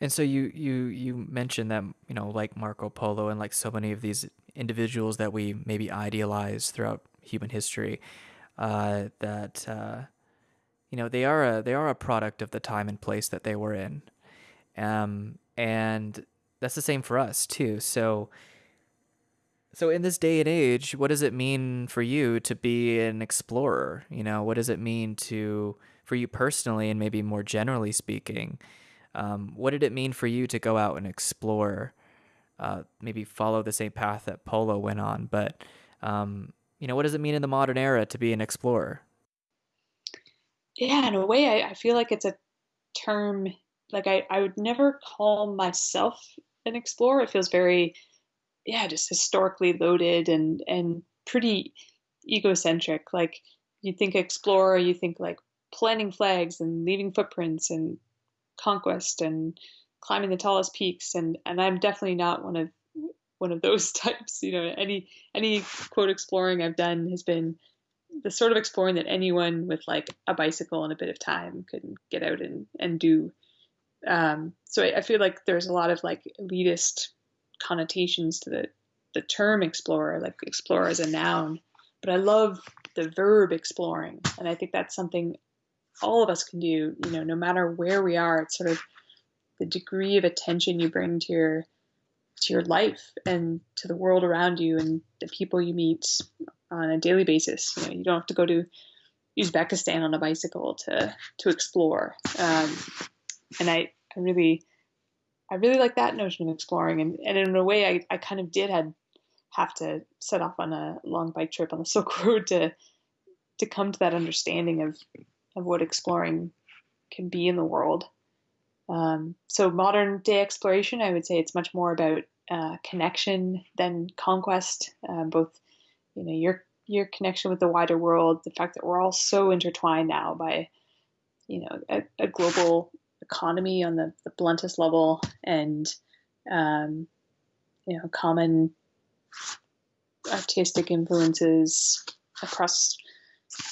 And so you you you mentioned that, you know, like Marco Polo and like so many of these individuals that we maybe idealize throughout human history, uh, that uh, you know they are a they are a product of the time and place that they were in, um, and that's the same for us too. So so in this day and age, what does it mean for you to be an explorer? You know, what does it mean to for you personally and maybe more generally speaking? Um, what did it mean for you to go out and explore? Uh, maybe follow the same path that Polo went on, but um, you know, what does it mean in the modern era to be an explorer? Yeah, in a way, I, I feel like it's a term like I, I would never call myself an explorer. It feels very, yeah, just historically loaded and and pretty egocentric. Like you think explorer, you think like planting flags and leaving footprints and conquest and climbing the tallest peaks. And and I'm definitely not one of one of those types you know any any quote exploring I've done has been the sort of exploring that anyone with like a bicycle and a bit of time could get out and and do. Um, so I, I feel like there's a lot of like elitist connotations to the the term explorer like explorer as a noun. But I love the verb exploring. And I think that's something all of us can do, you know, no matter where we are. It's sort of the degree of attention you bring to your to your life and to the world around you and the people you meet on a daily basis. You know, you don't have to go to Uzbekistan on a bicycle to to explore. Um, and I, I really I really like that notion of exploring and, and in a way I, I kind of did had have to set off on a long bike trip on the Silk Road to to come to that understanding of of what exploring can be in the world. Um, so modern day exploration, I would say it's much more about uh, connection than conquest. Uh, both, you know, your your connection with the wider world, the fact that we're all so intertwined now by, you know, a, a global economy on the, the bluntest level, and um, you know, common artistic influences across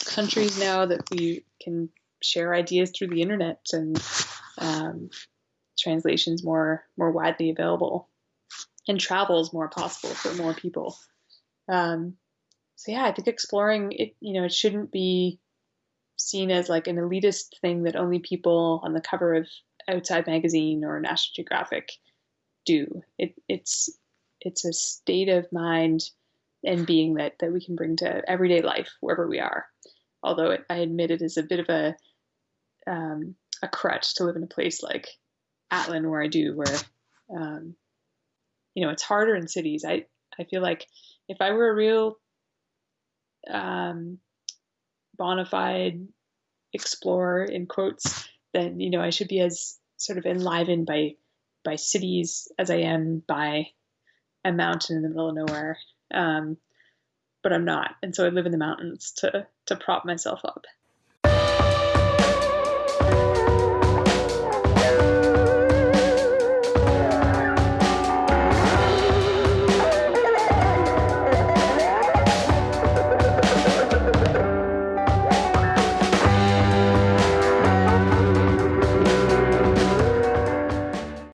countries now that we can share ideas through the internet and um, translations more more widely available and travel is more possible for more people. Um, so yeah, I think exploring it, you know, it shouldn't be seen as like an elitist thing that only people on the cover of Outside Magazine or National Geographic do. It, it's it's a state of mind and being that that we can bring to everyday life wherever we are. Although I admit it is a bit of a um, a crutch to live in a place like Atlin where I do, where um, you know it's harder in cities. I I feel like if I were a real um, bona fide explorer in quotes, then you know I should be as sort of enlivened by by cities as I am by a mountain in the middle of nowhere. Um, but I'm not, and so I live in the mountains to to prop myself up.